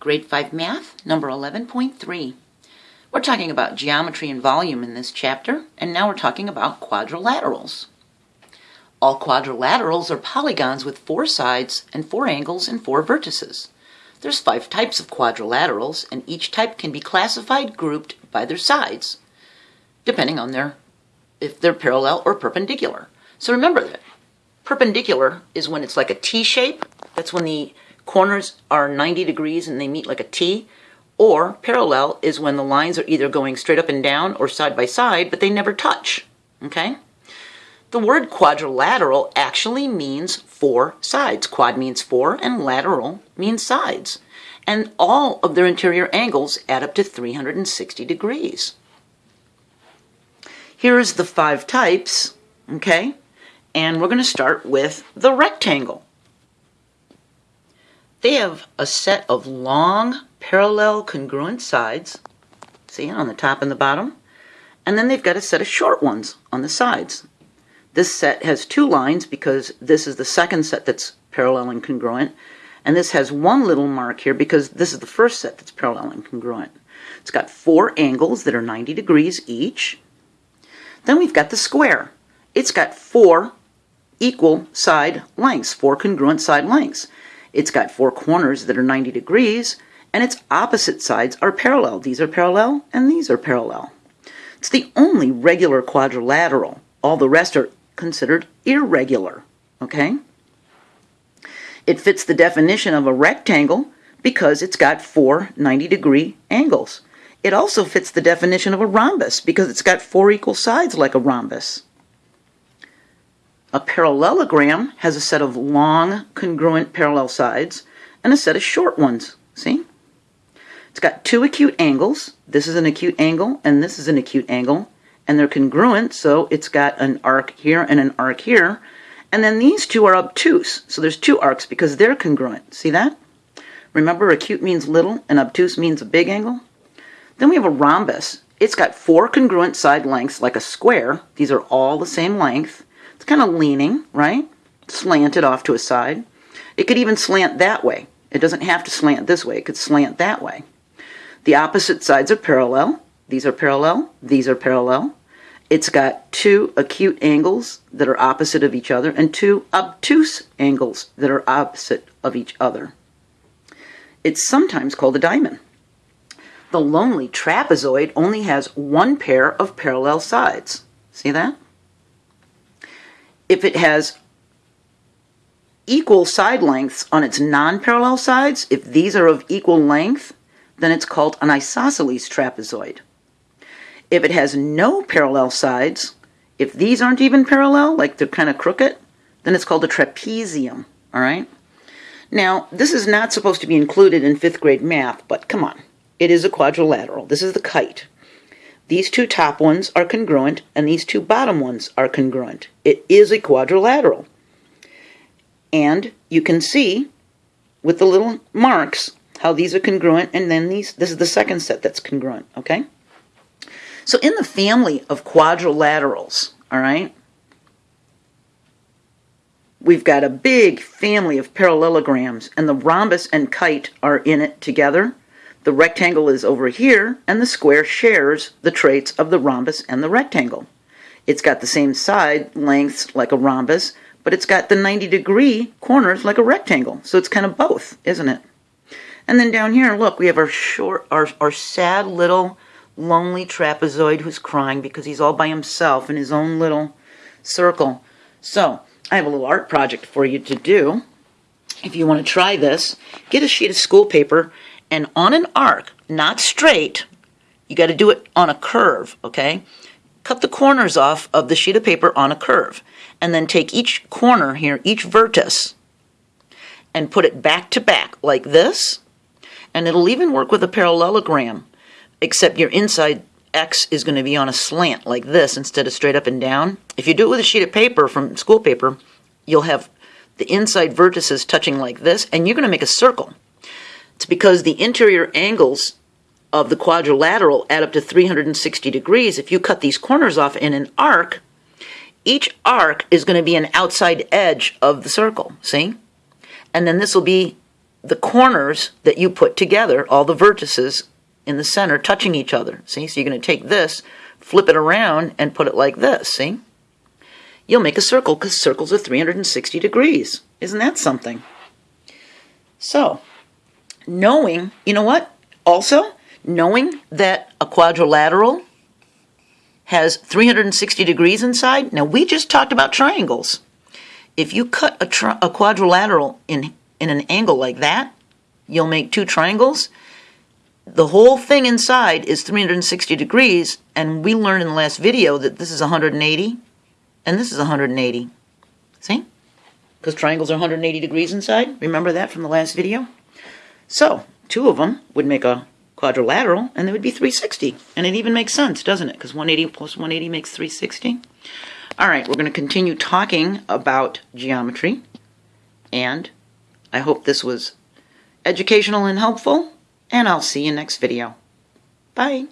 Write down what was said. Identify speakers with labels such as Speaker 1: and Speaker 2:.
Speaker 1: Grade 5 Math, number 11.3. We're talking about geometry and volume in this chapter, and now we're talking about quadrilaterals. All quadrilaterals are polygons with four sides and four angles and four vertices. There's five types of quadrilaterals, and each type can be classified grouped by their sides, depending on their if they're parallel or perpendicular. So remember that perpendicular is when it's like a T shape. That's when the corners are 90 degrees and they meet like a T, or parallel is when the lines are either going straight up and down or side by side, but they never touch, okay? The word quadrilateral actually means four sides. Quad means four and lateral means sides. And all of their interior angles add up to 360 degrees. Here's the five types, okay? And we're going to start with the rectangle. They have a set of long, parallel, congruent sides, see, on the top and the bottom, and then they've got a set of short ones on the sides. This set has two lines because this is the second set that's parallel and congruent, and this has one little mark here because this is the first set that's parallel and congruent. It's got four angles that are 90 degrees each. Then we've got the square. It's got four equal side lengths, four congruent side lengths. It's got four corners that are 90 degrees, and its opposite sides are parallel. These are parallel, and these are parallel. It's the only regular quadrilateral. All the rest are considered irregular, okay? It fits the definition of a rectangle because it's got four 90 degree angles. It also fits the definition of a rhombus because it's got four equal sides like a rhombus. A parallelogram has a set of long, congruent parallel sides and a set of short ones. See? It's got two acute angles. This is an acute angle and this is an acute angle. And they're congruent, so it's got an arc here and an arc here. And then these two are obtuse. So there's two arcs because they're congruent. See that? Remember, acute means little and obtuse means a big angle? Then we have a rhombus. It's got four congruent side lengths like a square. These are all the same length. It's kind of leaning, right? Slanted off to a side. It could even slant that way. It doesn't have to slant this way. It could slant that way. The opposite sides are parallel. These are parallel. These are parallel. It's got two acute angles that are opposite of each other and two obtuse angles that are opposite of each other. It's sometimes called a diamond. The lonely trapezoid only has one pair of parallel sides. See that? If it has equal side lengths on its non-parallel sides, if these are of equal length, then it's called an isosceles trapezoid. If it has no parallel sides, if these aren't even parallel, like they're kind of crooked, then it's called a trapezium, all right? Now, this is not supposed to be included in fifth grade math, but come on. It is a quadrilateral. This is the kite. These two top ones are congruent and these two bottom ones are congruent. It is a quadrilateral. And you can see with the little marks how these are congruent and then these, this is the second set that's congruent, okay? So in the family of quadrilaterals, all right, we've got a big family of parallelograms and the rhombus and kite are in it together. The rectangle is over here, and the square shares the traits of the rhombus and the rectangle. It's got the same side lengths like a rhombus, but it's got the 90 degree corners like a rectangle. So it's kind of both, isn't it? And then down here, look, we have our short, our, our sad little lonely trapezoid who's crying because he's all by himself in his own little circle. So I have a little art project for you to do. If you want to try this, get a sheet of school paper and on an arc, not straight, you got to do it on a curve, okay? Cut the corners off of the sheet of paper on a curve, and then take each corner here, each vertex, and put it back to back like this, and it'll even work with a parallelogram, except your inside X is going to be on a slant like this instead of straight up and down. If you do it with a sheet of paper from school paper, you'll have the inside vertices touching like this, and you're going to make a circle. It's because the interior angles of the quadrilateral add up to 360 degrees. If you cut these corners off in an arc, each arc is going to be an outside edge of the circle, see? And then this will be the corners that you put together, all the vertices in the center touching each other. See, so you're going to take this, flip it around, and put it like this, see? You'll make a circle because circles are 360 degrees. Isn't that something? So, knowing, you know what? Also, knowing that a quadrilateral has 360 degrees inside. Now, we just talked about triangles. If you cut a, tri- a quadrilateral in, in an angle like that, you'll make two triangles. The whole thing inside is 360 degrees, and we learned in the last video that this is 180 and this is 180. See? Because triangles are 180 degrees inside. Remember that from the last video? So, two of them would make a quadrilateral, and they would be 360. And it even makes sense, doesn't it? Because 180 plus 180 makes 360. All right, we're going to continue talking about geometry, and I hope this was educational and helpful, and I'll see you next video. Bye.